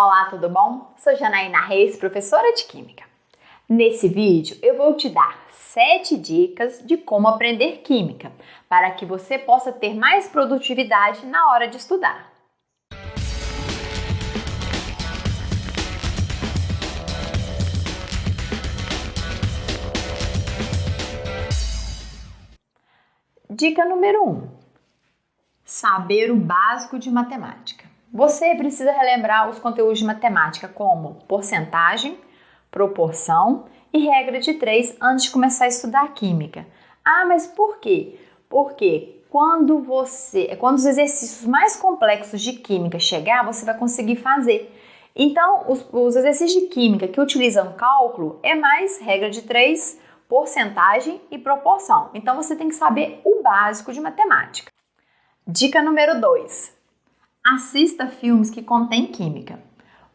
Olá, tudo bom? Sou Janaína Reis, professora de Química. Nesse vídeo eu vou te dar 7 dicas de como aprender Química, para que você possa ter mais produtividade na hora de estudar. Dica número 1: um, Saber o básico de matemática. Você precisa relembrar os conteúdos de matemática como porcentagem, proporção e regra de três antes de começar a estudar química. Ah, mas por quê? Porque quando você, quando os exercícios mais complexos de química chegar, você vai conseguir fazer. Então, os, os exercícios de química que utilizam cálculo é mais regra de três, porcentagem e proporção. Então, você tem que saber o básico de matemática. Dica número 2. Assista filmes que contêm química.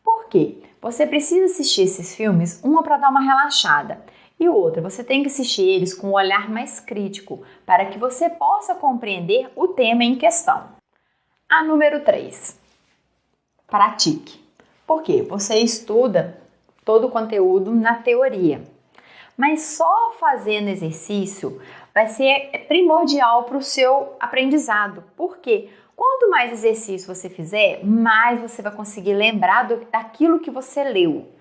Por quê? Você precisa assistir esses filmes, uma para dar uma relaxada e outra, você tem que assistir eles com um olhar mais crítico para que você possa compreender o tema em questão. A número 3. Pratique. Por quê? Você estuda todo o conteúdo na teoria, mas só fazendo exercício vai ser primordial para o seu aprendizado. Por quê? Quanto mais exercício você fizer, mais você vai conseguir lembrar do, daquilo que você leu.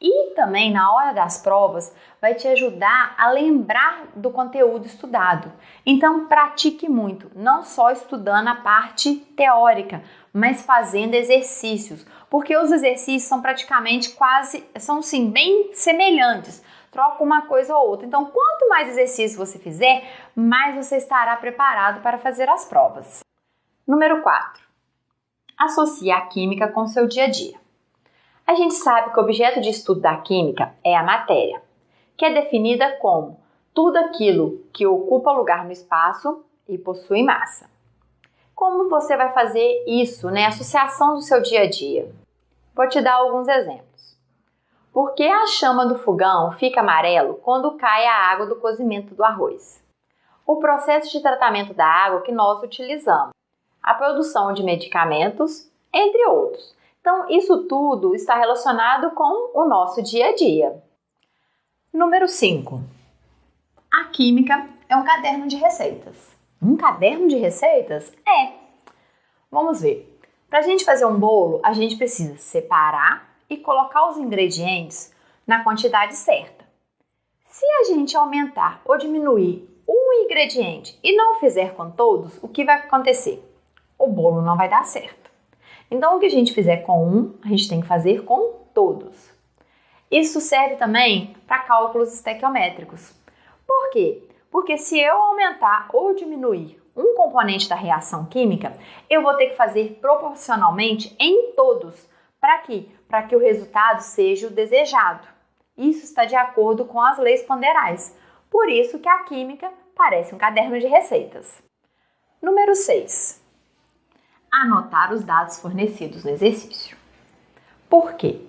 E também na hora das provas vai te ajudar a lembrar do conteúdo estudado. Então pratique muito, não só estudando a parte teórica, mas fazendo exercícios, porque os exercícios são praticamente quase, são sim bem semelhantes troca uma coisa ou outra. Então, quanto mais exercício você fizer, mais você estará preparado para fazer as provas. Número 4. Associe a química com seu dia a dia. A gente sabe que o objeto de estudo da química é a matéria, que é definida como tudo aquilo que ocupa lugar no espaço e possui massa. Como você vai fazer isso, né? Associação do seu dia a dia. Vou te dar alguns exemplos. Por que a chama do fogão fica amarelo quando cai a água do cozimento do arroz? O processo de tratamento da água que nós utilizamos, a produção de medicamentos, entre outros. Então, isso tudo está relacionado com o nosso dia a dia. Número 5. A química é um caderno de receitas. Um caderno de receitas? É. Vamos ver. Para a gente fazer um bolo, a gente precisa separar e colocar os ingredientes na quantidade certa. Se a gente aumentar ou diminuir um ingrediente e não fizer com todos, o que vai acontecer? O bolo não vai dar certo. Então, o que a gente fizer com um, a gente tem que fazer com todos. Isso serve também para cálculos estequiométricos. Por quê? Porque se eu aumentar ou diminuir um componente da reação química, eu vou ter que fazer proporcionalmente em todos para quê? Para que o resultado seja o desejado. Isso está de acordo com as leis ponderais. Por isso que a química parece um caderno de receitas. Número 6. Anotar os dados fornecidos no exercício. Por quê?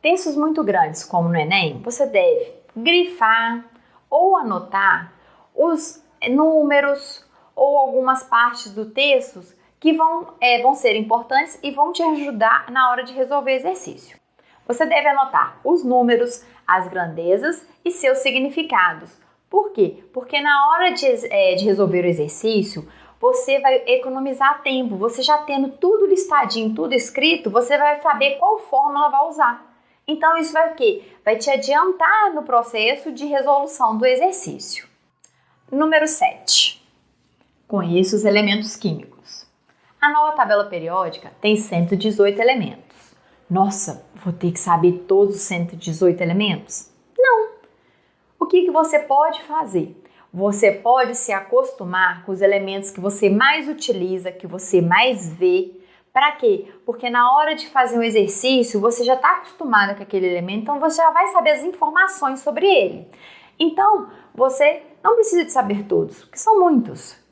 Textos muito grandes, como no Enem, você deve grifar ou anotar os números ou algumas partes do texto que vão, é, vão ser importantes e vão te ajudar na hora de resolver exercício. Você deve anotar os números, as grandezas e seus significados. Por quê? Porque na hora de, é, de resolver o exercício, você vai economizar tempo. Você já tendo tudo listadinho, tudo escrito, você vai saber qual fórmula vai usar. Então, isso vai o quê? Vai te adiantar no processo de resolução do exercício. Número 7. Conheça os elementos químicos. A nova tabela periódica tem 118 elementos. Nossa, vou ter que saber todos os 118 elementos? Não. O que, que você pode fazer? Você pode se acostumar com os elementos que você mais utiliza, que você mais vê. Para quê? Porque na hora de fazer um exercício, você já está acostumado com aquele elemento, então você já vai saber as informações sobre ele. Então, você não precisa de saber todos, que são muitos.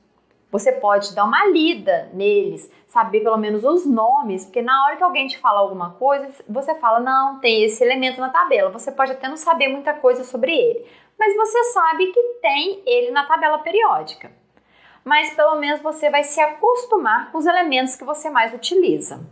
Você pode dar uma lida neles, saber pelo menos os nomes, porque na hora que alguém te fala alguma coisa, você fala, não, tem esse elemento na tabela. Você pode até não saber muita coisa sobre ele, mas você sabe que tem ele na tabela periódica. Mas pelo menos você vai se acostumar com os elementos que você mais utiliza.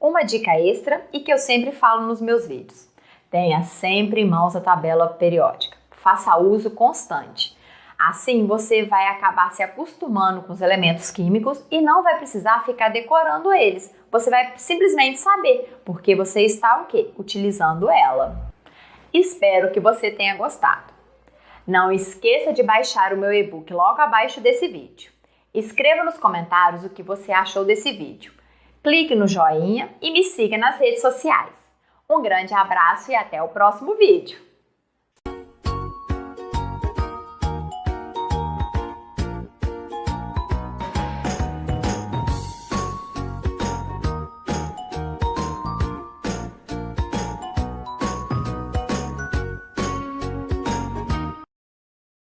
Uma dica extra e que eu sempre falo nos meus vídeos: tenha sempre em mãos a tabela periódica. Faça uso constante. Assim você vai acabar se acostumando com os elementos químicos e não vai precisar ficar decorando eles. Você vai simplesmente saber porque você está o quê? Utilizando ela. Espero que você tenha gostado. Não esqueça de baixar o meu e-book logo abaixo desse vídeo. Escreva nos comentários o que você achou desse vídeo. Clique no joinha e me siga nas redes sociais. Um grande abraço e até o próximo vídeo!